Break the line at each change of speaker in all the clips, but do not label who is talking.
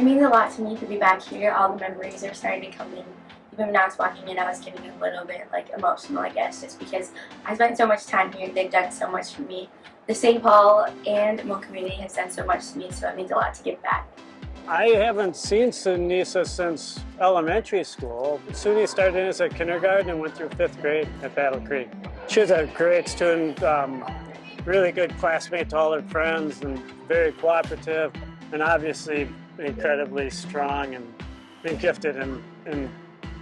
It means a lot to me to be back here. All the memories are starting to come in. Even when I was walking in, I was getting a little bit like emotional, I guess, just because I spent so much time here. They've done so much for me. The St. Paul and Hmong community has done so much to me, so it means a lot to give back.
I haven't seen Sunisa since elementary school. Suni started as a kindergarten and went through fifth grade at Battle Creek. She was a great student, um, really good classmate to all her friends and very cooperative and obviously incredibly strong and, and gifted in, in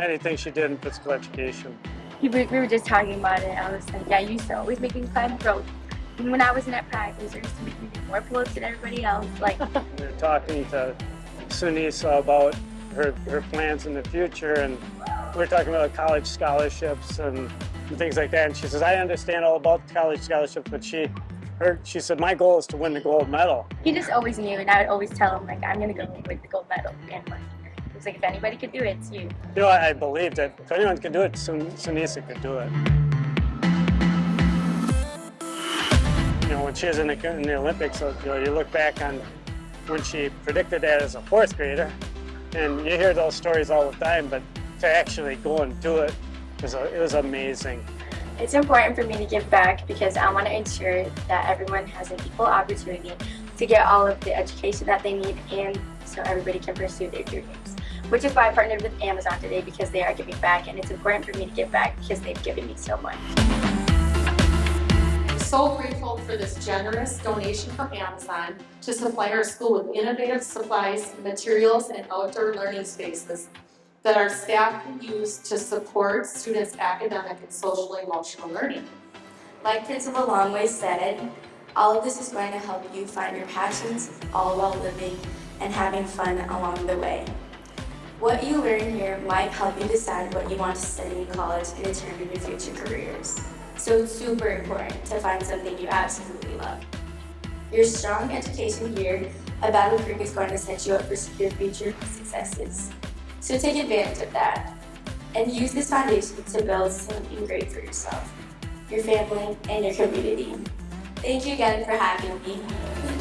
anything she did in physical education.
We were, just talking about it. I was like, yeah, you used to always make me climb rope. Even when I was in at practice, you used to make me do more pull-ups than everybody else. Like,
We were talking to Sunisa about her, her plans in the future and we were talking about college scholarships and, and things like that. And she says, I understand all about college scholarships, but she, her, she said, my goal is to win the gold medal.
he just always knew, and I would always tell him, like, I'm gonna go with the gold medal. And like, he was like, if anybody could do it, it's you.
You know, I, I believe that if anyone could do it, Sun, Sunisa could do it. You know, when she was in the, in the Olympics, uh, you, know, you look back on when she predicted that as a fourth grader, and you hear those stories all the time, but to actually go and do it, was, it was amazing.
It's important for me to give back because I want to ensure that everyone has an equal opportunity to get all of the education that they need and so everybody can pursue their dreams. Which is why I partnered with Amazon today because they are giving back and it's important for me to give back because they've given me so much.
I'm so grateful for this generous donation from Amazon to supply our school with innovative supplies, materials, and outdoor learning spaces that our staff can use to support students' academic and social emotional learning.
Like Principal Longway said, all of this is going to help you find your passions all while living and having fun along the way. What you learn here might help you decide what you want to study in college and determine your future careers. So it's super important to find something you absolutely love. Your strong education here at Battle Creek is going to set you up for your future successes. So take advantage of that and use this foundation to build something great for yourself, your family, and your community. Thank you again for having me.